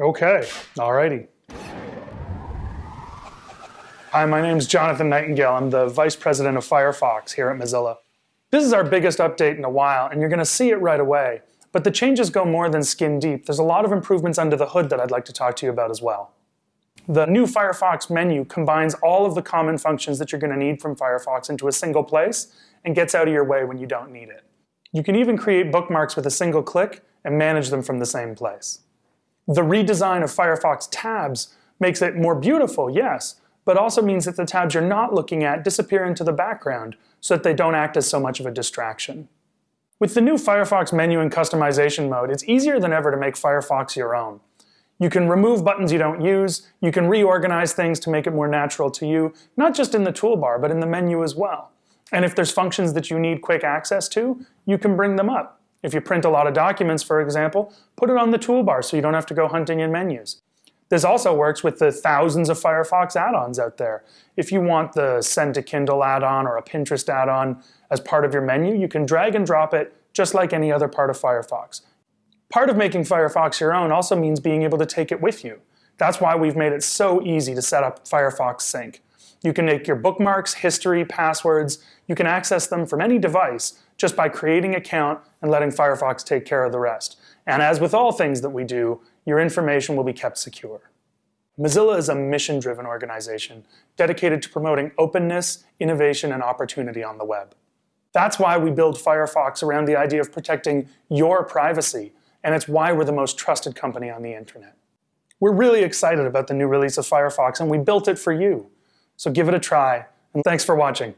Okay, alrighty. Hi, my name is Jonathan Nightingale. I'm the Vice President of Firefox here at Mozilla. This is our biggest update in a while, and you're going to see it right away. But the changes go more than skin deep. There's a lot of improvements under the hood that I'd like to talk to you about as well. The new Firefox menu combines all of the common functions that you're going to need from Firefox into a single place and gets out of your way when you don't need it. You can even create bookmarks with a single click and manage them from the same place. The redesign of Firefox tabs makes it more beautiful, yes, but also means that the tabs you're not looking at disappear into the background so that they don't act as so much of a distraction. With the new Firefox menu and customization mode, it's easier than ever to make Firefox your own. You can remove buttons you don't use, you can reorganize things to make it more natural to you, not just in the toolbar, but in the menu as well. And if there's functions that you need quick access to, you can bring them up. If you print a lot of documents, for example, put it on the toolbar so you don't have to go hunting in menus. This also works with the thousands of Firefox add-ons out there. If you want the Send to Kindle add-on or a Pinterest add-on as part of your menu, you can drag and drop it just like any other part of Firefox. Part of making Firefox your own also means being able to take it with you. That's why we've made it so easy to set up Firefox Sync. You can make your bookmarks, history, passwords, you can access them from any device just by creating an account and letting Firefox take care of the rest. And as with all things that we do, your information will be kept secure. Mozilla is a mission-driven organization dedicated to promoting openness, innovation, and opportunity on the web. That's why we build Firefox around the idea of protecting your privacy, and it's why we're the most trusted company on the internet. We're really excited about the new release of Firefox, and we built it for you. So give it a try, and thanks for watching.